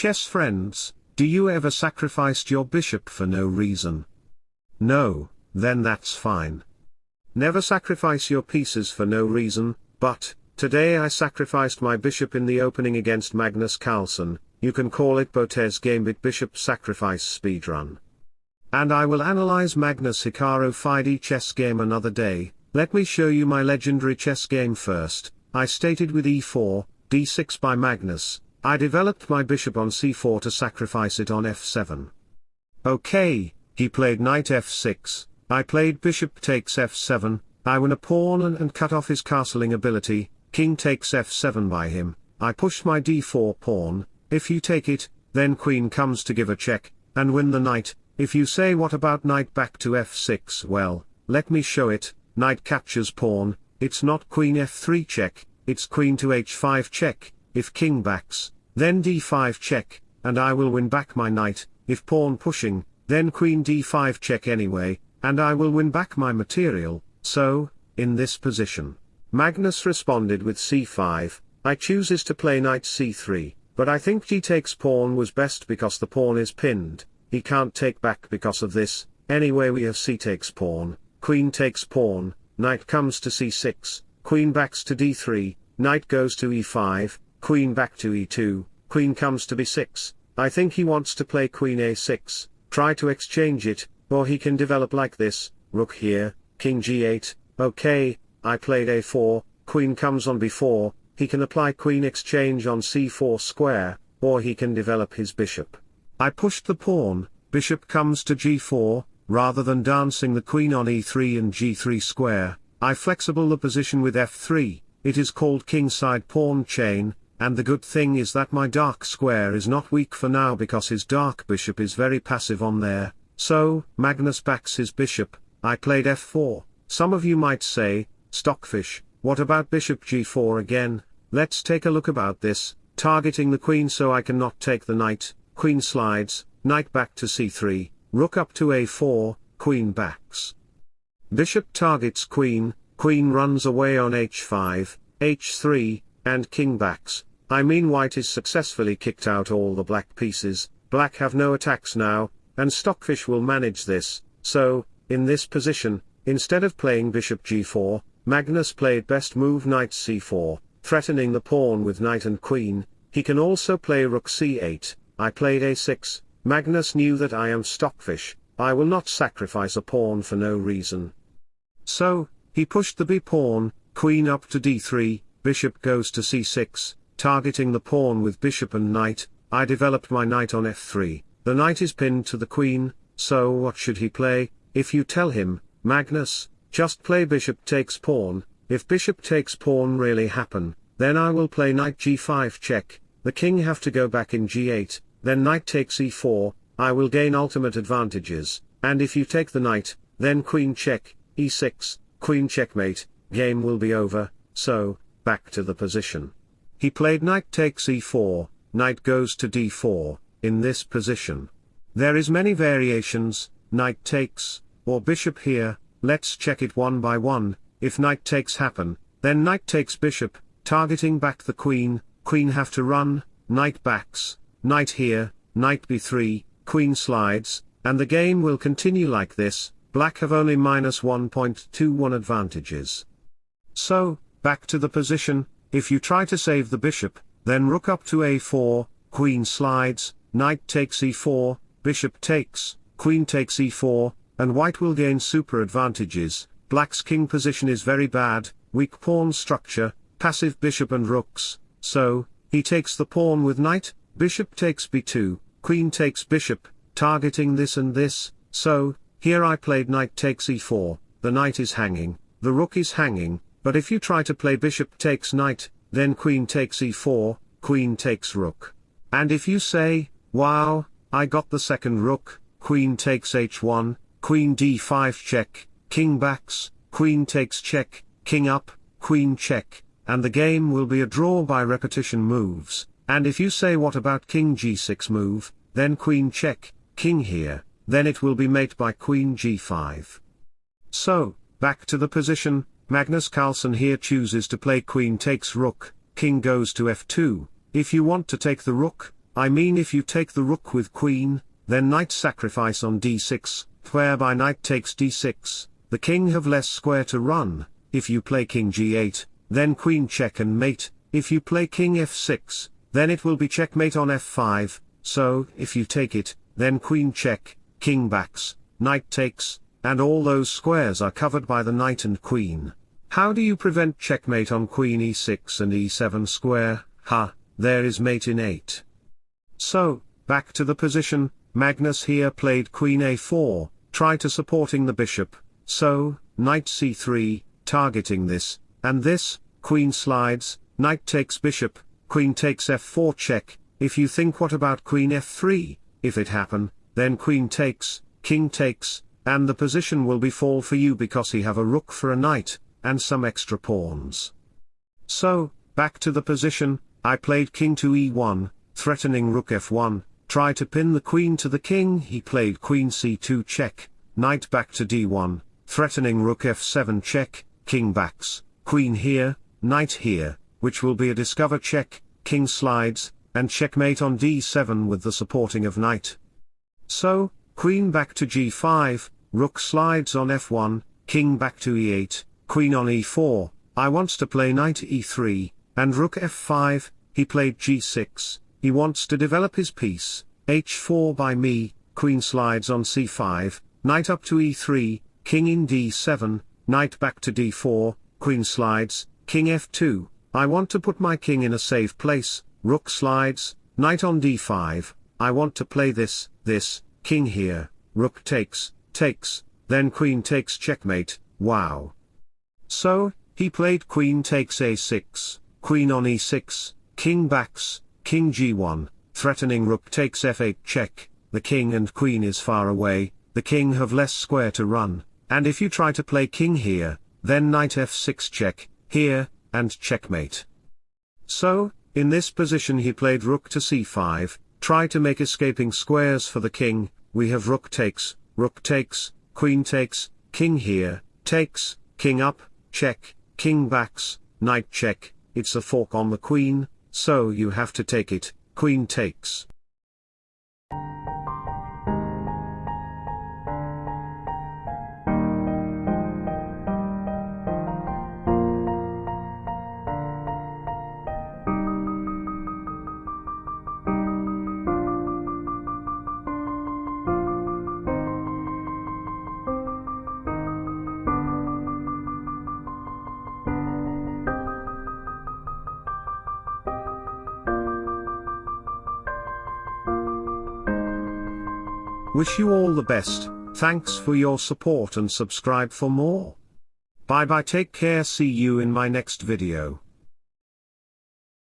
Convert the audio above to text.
chess friends, do you ever sacrificed your bishop for no reason? No, then that's fine. Never sacrifice your pieces for no reason, but, today I sacrificed my bishop in the opening against Magnus Carlsen, you can call it Botez Gambit Bishop Sacrifice Speedrun. And I will analyze Magnus Hikaru FIDE chess game another day, let me show you my legendary chess game first, I stated with e4, d6 by Magnus, I developed my bishop on c4 to sacrifice it on f7. Okay, he played knight f6, I played bishop takes f7, I win a pawn and, and cut off his castling ability, king takes f7 by him, I push my d4 pawn, if you take it, then queen comes to give a check, and win the knight, if you say what about knight back to f6 well, let me show it, knight captures pawn, it's not queen f3 check, it's queen to h5 check, if king backs, then d5 check, and I will win back my knight, if pawn pushing, then queen d5 check anyway, and I will win back my material, so, in this position. Magnus responded with c5, I chooses to play knight c3, but I think g takes pawn was best because the pawn is pinned, he can't take back because of this, anyway we have c takes pawn, queen takes pawn, knight comes to c6, queen backs to d3, knight goes to e5, queen back to e2, queen comes to b6, I think he wants to play queen a6, try to exchange it, or he can develop like this, rook here, king g8, okay, I played a4, queen comes on b4, he can apply queen exchange on c4 square, or he can develop his bishop. I pushed the pawn, bishop comes to g4, rather than dancing the queen on e3 and g3 square, I flexible the position with f3, it is called kingside pawn chain, and the good thing is that my dark square is not weak for now because his dark bishop is very passive on there, so, Magnus backs his bishop, I played f4, some of you might say, Stockfish, what about bishop g4 again, let's take a look about this, targeting the queen so I cannot take the knight, queen slides, knight back to c3, rook up to a4, queen backs. Bishop targets queen, queen runs away on h5, h3, and king backs, I mean white is successfully kicked out all the black pieces, black have no attacks now, and Stockfish will manage this, so, in this position, instead of playing bishop g4, Magnus played best move knight c4, threatening the pawn with knight and queen, he can also play rook c8, I played a6, Magnus knew that I am Stockfish, I will not sacrifice a pawn for no reason. So, he pushed the b pawn, queen up to d3, bishop goes to c6, targeting the pawn with bishop and knight, I developed my knight on f3, the knight is pinned to the queen, so what should he play, if you tell him, Magnus, just play bishop takes pawn, if bishop takes pawn really happen, then I will play knight g5 check, the king have to go back in g8, then knight takes e4, I will gain ultimate advantages, and if you take the knight, then queen check, e6, queen checkmate, game will be over, so, back to the position. He played knight takes e4, knight goes to d4, in this position. There is many variations, knight takes, or bishop here, let's check it one by one, if knight takes happen, then knight takes bishop, targeting back the queen, queen have to run, knight backs, knight here, knight b3, queen slides, and the game will continue like this, black have only minus 1.21 advantages. So, back to the position, if you try to save the bishop, then rook up to a4, queen slides, knight takes e4, bishop takes, queen takes e4, and white will gain super advantages, black's king position is very bad, weak pawn structure, passive bishop and rooks, so, he takes the pawn with knight, bishop takes b2, queen takes bishop, targeting this and this, so, here I played knight takes e4, the knight is hanging, the rook is hanging, but if you try to play bishop takes knight, then queen takes e4, queen takes rook. And if you say, wow, I got the second rook, queen takes h1, queen d5 check, king backs, queen takes check, king up, queen check, and the game will be a draw by repetition moves, and if you say what about king g6 move, then queen check, king here, then it will be mate by queen g5. So, back to the position, Magnus Carlsen here chooses to play queen takes rook, king goes to f2, if you want to take the rook, I mean if you take the rook with queen, then knight sacrifice on d6, whereby knight takes d6, the king have less square to run, if you play king g8, then queen check and mate, if you play king f6, then it will be checkmate on f5, so, if you take it, then queen check, king backs, knight takes, and all those squares are covered by the knight and queen. How do you prevent checkmate on queen e6 and e7 square, ha, there is mate in 8. So, back to the position, Magnus here played queen a4, try to supporting the bishop, so, knight c3, targeting this, and this, queen slides, knight takes bishop, queen takes f4 check, if you think what about queen f3, if it happen, then queen takes, king takes, and the position will be fall for you because he have a rook for a knight, and some extra pawns. So, back to the position, I played king to e1, threatening rook f1, try to pin the queen to the king he played queen c2 check, knight back to d1, threatening rook f7 check, king backs, queen here, knight here, which will be a discover check, king slides, and checkmate on d7 with the supporting of knight. So, queen back to g5, rook slides on f1, king back to e8, queen on e4, I wants to play knight e3, and rook f5, he played g6, he wants to develop his piece, h4 by me, queen slides on c5, knight up to e3, king in d7, knight back to d4, queen slides, king f2, I want to put my king in a safe place, rook slides, knight on d5, I want to play this, this, king here, rook takes, takes, then queen takes checkmate, wow. So, he played queen takes a6, queen on e6, king backs, king g1, threatening rook takes f8 check, the king and queen is far away, the king have less square to run, and if you try to play king here, then knight f6 check, here, and checkmate. So, in this position he played rook to c5, try to make escaping squares for the king, we have rook takes, rook takes, queen takes, king here, takes, king up, check, king backs, knight check, it's a fork on the queen, so you have to take it, queen takes. Wish you all the best, thanks for your support and subscribe for more. Bye bye take care see you in my next video.